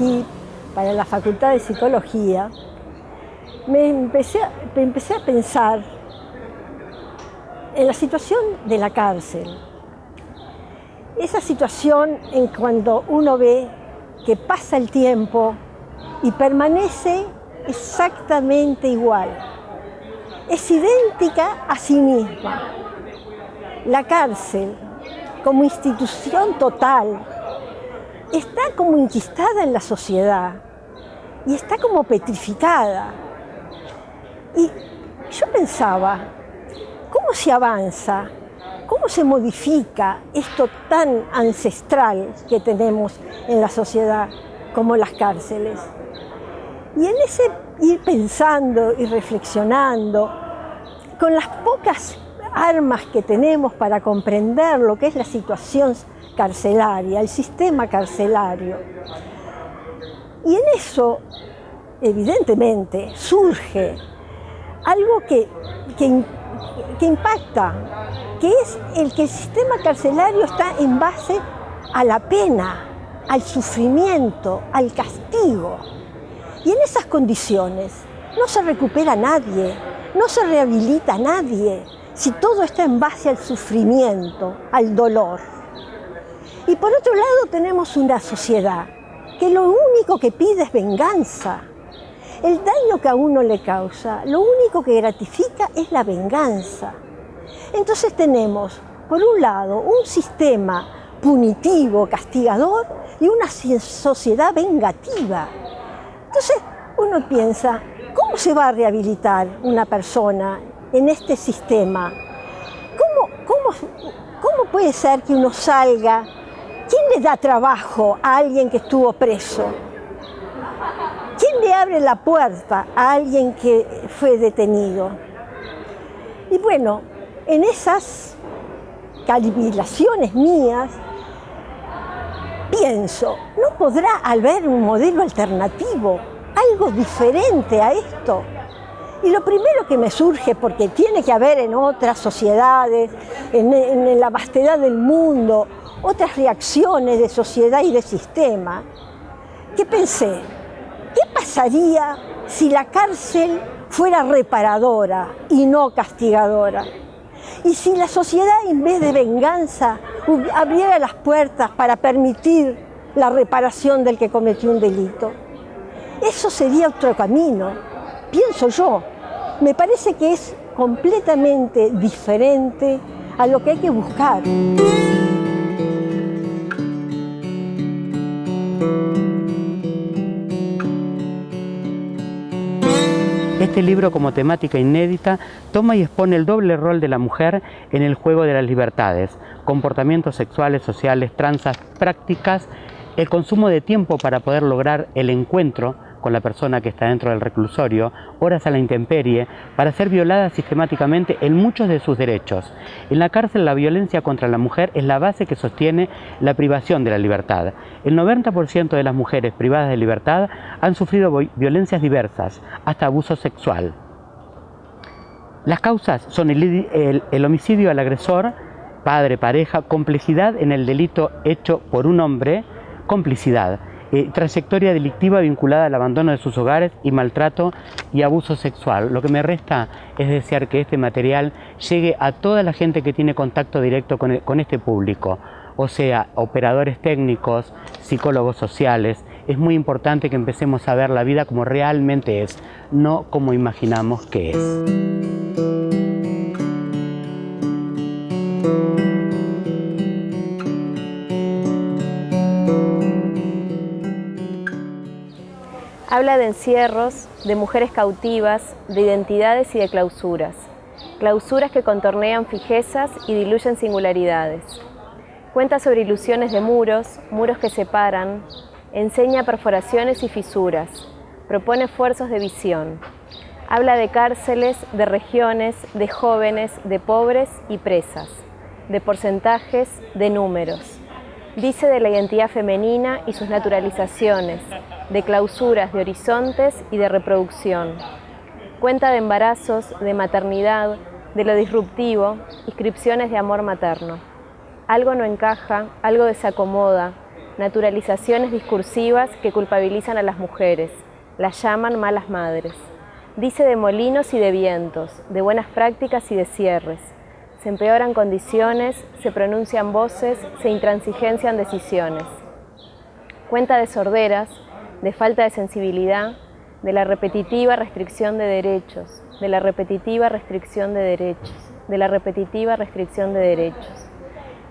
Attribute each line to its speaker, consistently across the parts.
Speaker 1: aquí para la Facultad de Psicología, me empecé, me empecé a pensar en la situación de la cárcel. Esa situación en cuando uno ve que pasa el tiempo y permanece exactamente igual. Es idéntica a sí misma. La cárcel, como institución total, está como inquistada en la sociedad y está como petrificada. Y yo pensaba, ¿cómo se avanza? ¿Cómo se modifica esto tan ancestral que tenemos en la sociedad como las cárceles? Y en ese ir pensando y reflexionando, con las pocas armas que tenemos para comprender lo que es la situación carcelaria, el sistema carcelario. Y en eso, evidentemente, surge algo que, que, impacta, que es el que el sistema carcelario está en base a la pena, al sufrimiento, al castigo. Y en esas condiciones no se recupera nadie, no se rehabilita nadie, si todo está en base al sufrimiento, al dolor. Y por otro lado tenemos una sociedad que lo único que pide es venganza. El daño que a uno le causa, lo único que gratifica es la venganza. Entonces tenemos, por un lado, un sistema punitivo, castigador, y una sociedad vengativa. Entonces uno piensa, ¿cómo se va a rehabilitar una persona en este sistema? ¿Cómo, cómo, cómo puede ser que uno salga? ¿Quién le da trabajo a alguien que estuvo preso? ¿Quién le abre la puerta a alguien que fue detenido? Y bueno, en esas calibraciones mías, pienso, ¿no podrá haber un modelo alternativo, algo diferente a esto? Y lo primero que me surge, porque tiene que haber en otras sociedades, en, en, la vastedad del mundo, otras reacciones de sociedad y de sistema, que pensé, ¿qué pasaría si la cárcel fuera reparadora y no castigadora? Y si la sociedad en vez de venganza abriera las puertas para permitir la reparación del que cometió un delito. Eso sería otro camino, pienso yo. Me parece que es completamente diferente a lo que hay que buscar.
Speaker 2: Este libro, como temática inédita, toma y expone el doble rol de la mujer en el juego de las libertades, comportamientos sexuales, sociales, transas, prácticas, el consumo de tiempo para poder lograr el encuentro con la persona que está dentro del reclusorio, horas a la intemperie, para ser violada sistemáticamente en muchos de sus derechos. En la cárcel la violencia contra la mujer es la base que sostiene la privación de la libertad. El 90% de las mujeres privadas de libertad han sufrido violencias diversas, hasta abuso sexual. Las causas son el, homicidio al agresor, padre, pareja, complejidad en el delito hecho por un hombre, complicidad, eh, trayectoria delictiva vinculada al abandono de sus hogares y maltrato y abuso sexual. Lo que me resta es desear que este material llegue a toda la gente que tiene contacto directo con, con este público, o sea, operadores técnicos, psicólogos sociales. Es muy importante que empecemos a ver la vida como realmente es, no como imaginamos que es.
Speaker 3: Habla de encierros, de mujeres cautivas, de identidades y de clausuras. Clausuras que contornean fijezas y diluyen singularidades. Cuenta sobre ilusiones de muros, muros que separan, enseña perforaciones y fisuras, propone esfuerzos de visión. Habla de cárceles, de regiones, de jóvenes, de pobres y presas, de porcentajes, de números. Dice de la identidad femenina y sus naturalizaciones, de clausuras de horizontes y de reproducción. Cuenta de embarazos, de maternidad, de lo disruptivo, inscripciones de amor materno. Algo no encaja, algo desacomoda, naturalizaciones discursivas que culpabilizan a las mujeres, las llaman malas madres. Dice de molinos y de vientos, de buenas prácticas y de cierres. Se empeoran condiciones, se pronuncian voces, se intransigencian decisiones. Cuenta de sorderas, de falta de sensibilidad, de la repetitiva restricción de derechos, de la repetitiva restricción de derechos, de la repetitiva restricción de derechos.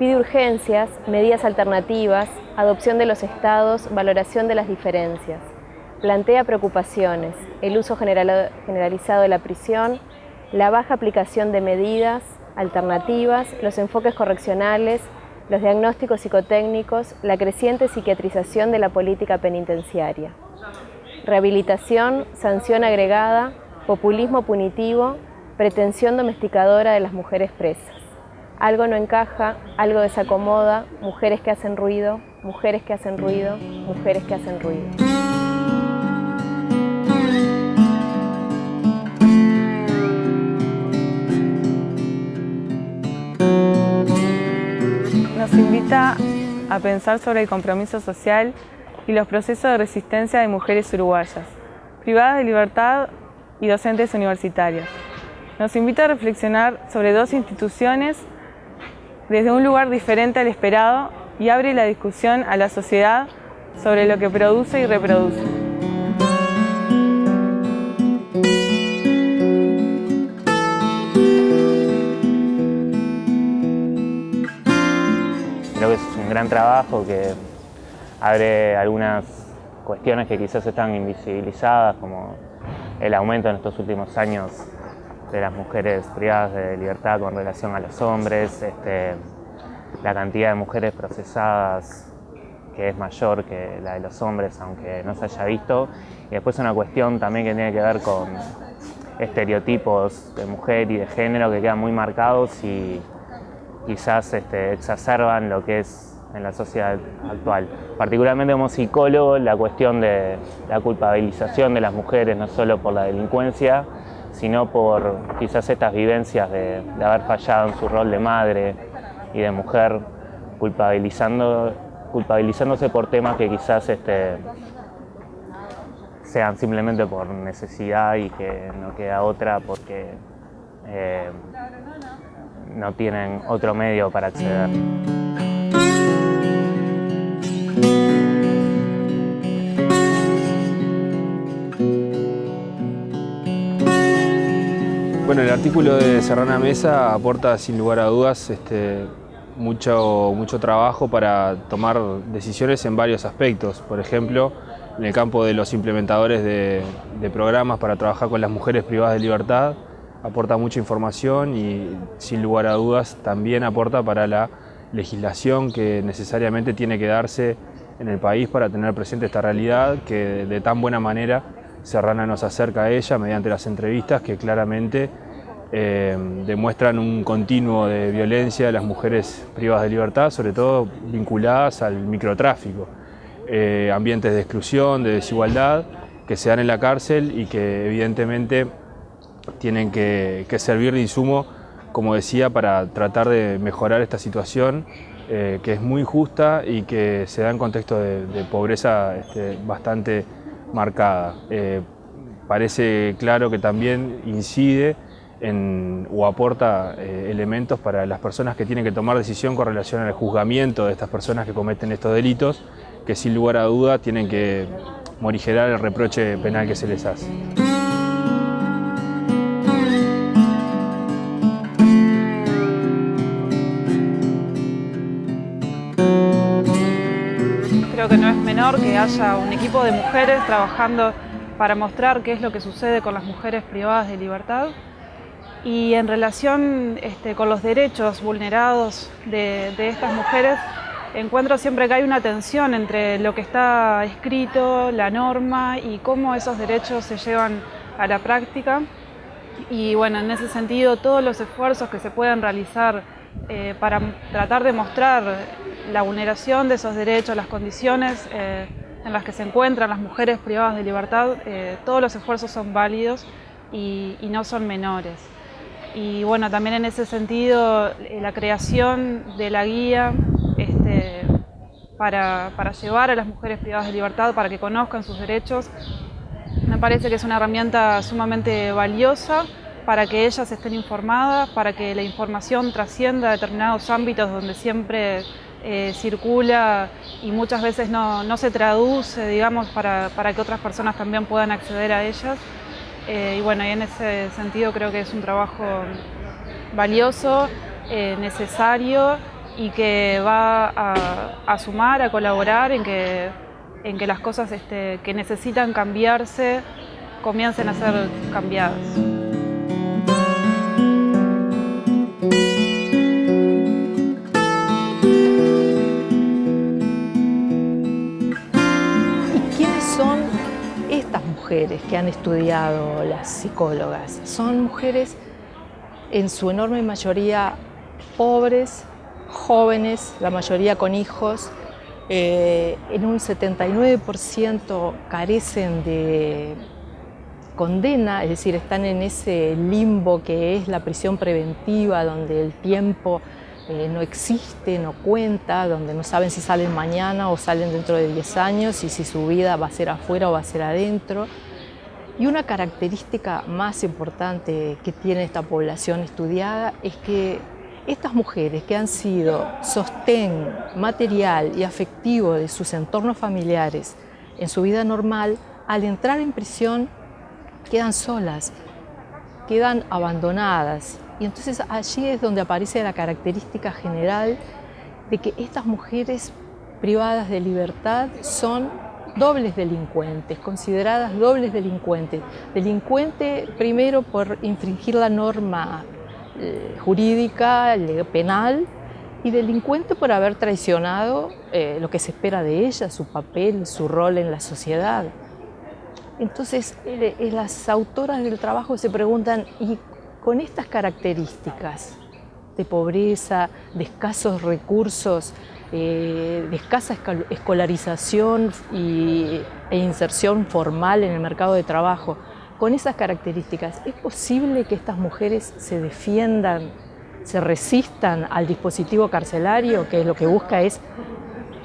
Speaker 3: Pide urgencias, medidas alternativas, adopción de los estados, valoración de las diferencias. Plantea preocupaciones, el uso generalizado de la prisión, la baja aplicación de medidas alternativas, los enfoques correccionales, los diagnósticos psicotécnicos, la creciente psiquiatrización de la política penitenciaria. Rehabilitación, sanción agregada, populismo punitivo, pretensión domesticadora de las mujeres presas. Algo no encaja, algo desacomoda, mujeres que hacen ruido, mujeres que hacen ruido, mujeres que hacen ruido.
Speaker 4: Nos invita a pensar sobre el compromiso social y los procesos de resistencia de mujeres uruguayas, privadas de libertad y docentes universitarias. Nos invita a reflexionar sobre dos instituciones desde un lugar diferente al esperado y abre la discusión a la sociedad sobre lo que produce y reproduce.
Speaker 5: Gran trabajo que abre algunas cuestiones que quizás están invisibilizadas, como el aumento en estos últimos años de las mujeres privadas de libertad con relación a los hombres, este, la cantidad de mujeres procesadas que es mayor que la de los hombres, aunque no se haya visto. Y después una cuestión también que tiene que ver con estereotipos de mujer y de género que quedan muy marcados y quizás este, exacerban lo que es en la sociedad actual. Particularmente como psicólogo, la cuestión de la culpabilización de las mujeres, no solo por la delincuencia, sino por quizás estas vivencias de, haber fallado en su rol de madre y de mujer, culpabilizando, culpabilizándose por temas que quizás este, sean simplemente por necesidad y que no queda otra porque eh, no tienen otro medio para acceder.
Speaker 6: Bueno, el artículo de Serrana Mesa aporta sin lugar a dudas este, mucho, mucho trabajo para tomar decisiones en varios aspectos. Por ejemplo, en el campo de los implementadores de, de programas para trabajar con las mujeres privadas de libertad, aporta mucha información y sin lugar a dudas también aporta para la legislación que necesariamente tiene que darse en el país para tener presente esta realidad que de tan buena manera Serrana nos acerca a ella mediante las entrevistas que claramente eh, demuestran un continuo de violencia de las mujeres privadas de libertad, sobre todo vinculadas al microtráfico, eh, ambientes de exclusión, de desigualdad que se dan en la cárcel y que evidentemente tienen que, servir de insumo, como decía, para tratar de mejorar esta situación eh, que es muy injusta y que se da en contexto de, pobreza este, bastante marcada. Eh, parece claro que también incide en, o aporta eh, elementos para las personas que tienen que tomar decisión con relación al juzgamiento de estas personas que cometen estos delitos, que sin lugar a duda tienen que morigerar el reproche penal que se les hace.
Speaker 4: Menor que haya un equipo de mujeres trabajando para mostrar qué es lo que sucede con las mujeres privadas de libertad. Y en relación este, con los derechos vulnerados de, estas mujeres encuentro siempre que hay una tensión entre lo que está escrito, la norma y cómo esos derechos se llevan a la práctica. Y bueno, en ese sentido todos los esfuerzos que se puedan realizar eh, para tratar de mostrar la vulneración de esos derechos, las condiciones eh, en las que se encuentran las mujeres privadas de libertad, eh, todos los esfuerzos son válidos y, no son menores. Y bueno, también en ese sentido, la creación de la guía este, para, llevar a las mujeres privadas de libertad, para que conozcan sus derechos. Me parece que es una herramienta sumamente valiosa para que ellas estén informadas, para que la información trascienda a determinados ámbitos donde siempre eh, circula y muchas veces no, se traduce, digamos, para, que otras personas también puedan acceder a ellas. Eh, y bueno, y en ese sentido creo que es un trabajo valioso, eh, necesario y que va a, sumar, a colaborar en que, en que las cosas este, que necesitan cambiarse comiencen a ser cambiadas.
Speaker 7: Que han estudiado las psicólogas. Son mujeres en su enorme mayoría pobres, jóvenes, la mayoría con hijos, eh, en un 79% carecen de condena, es decir, están en ese limbo que es la prisión preventiva, donde el tiempo eh, no existe, no cuenta, donde no saben si salen mañana o salen dentro de 10 años y si su vida va a ser afuera o va a ser adentro. Y una característica más importante que tiene esta población estudiada es que estas mujeres que han sido sostén material y afectivo de sus entornos familiares en su vida normal, al entrar en prisión quedan solas, quedan abandonadas y entonces allí es donde aparece la característica general de que estas mujeres privadas de libertad son dobles delincuentes, consideradas dobles delincuentes. Delincuente primero por infringir la norma eh, jurídica, penal, y delincuente por haber traicionado eh, lo que se espera de ella, su papel, su rol en la sociedad. Entonces, eh, las autoras del trabajo se preguntan, ¿y con estas características de pobreza, de escasos recursos, eh, de escasa escolarización y, e inserción formal en el mercado de trabajo, con esas características, ¿es posible que estas mujeres se defiendan, se resistan al dispositivo carcelario, que lo que busca es,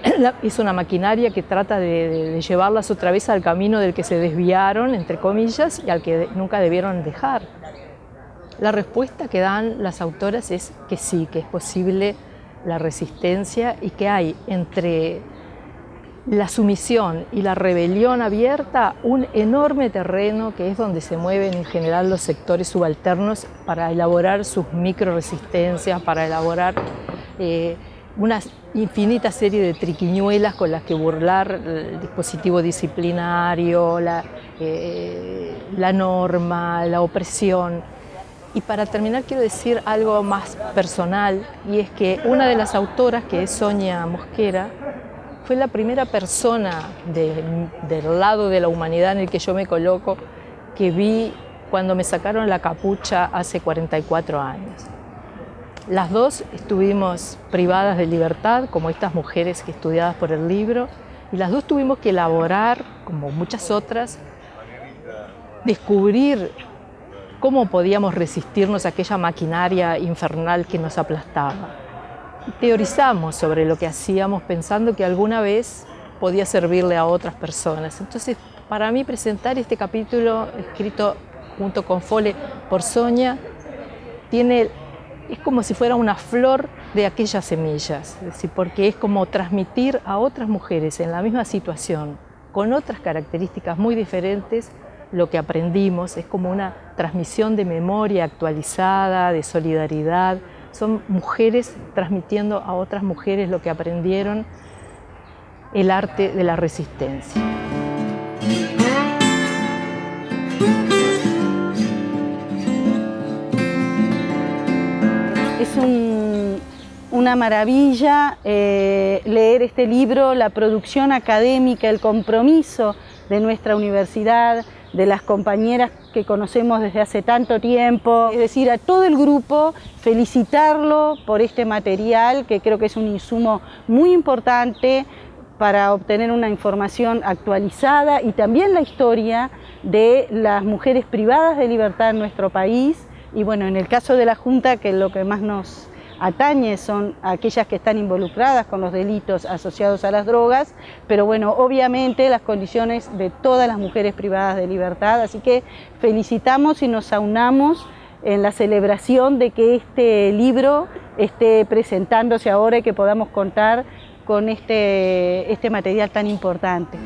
Speaker 7: es una maquinaria que trata de, de llevarlas otra vez al camino del que se desviaron, entre comillas, y al que nunca debieron dejar? La respuesta que dan las autoras es que sí, que es posible la resistencia y que hay entre la sumisión y la rebelión abierta un enorme terreno que es donde se mueven en general los sectores subalternos para elaborar sus micro resistencias, para elaborar eh, una infinita serie de triquiñuelas con las que burlar el dispositivo disciplinario, la, eh, la norma, la opresión. Y para terminar quiero decir algo más personal y es que una de las autoras, que es Sonia Mosquera, fue la primera persona del lado de la humanidad en el que yo me coloco que vi cuando me sacaron la capucha hace 44 años. Las dos estuvimos privadas de libertad, como estas mujeres que estudiadas por el libro, y las dos tuvimos que elaborar, como muchas otras, descubrir cómo podíamos resistirnos a aquella maquinaria infernal que nos aplastaba. Teorizamos sobre lo que hacíamos pensando que alguna vez podía servirle a otras personas. Entonces, para mí presentar este capítulo escrito junto con Fole por Sonia, tiene, es como si fuera una flor de aquellas semillas, decir, porque es como transmitir a otras mujeres en la misma situación, con otras características muy diferentes, lo que aprendimos, es como una transmisión de memoria actualizada, de solidaridad. Son mujeres transmitiendo a otras mujeres lo que aprendieron, el arte de la resistencia.
Speaker 8: Es una maravilla eh, leer este libro, la producción académica, el compromiso de nuestra universidad, de las compañeras que conocemos desde hace tanto tiempo. Es decir, a todo el grupo felicitarlo por este material que creo que es un insumo muy importante para obtener una información actualizada y también la historia de las mujeres privadas de libertad en nuestro país y bueno, en el caso de la Junta, que lo que más nos atañe son aquellas que están involucradas con los delitos asociados a las drogas, pero bueno, obviamente las condiciones de todas las mujeres privadas de libertad, así que felicitamos y nos aunamos en la celebración de que este libro esté presentándose ahora y que podamos contar con este, este material tan importante.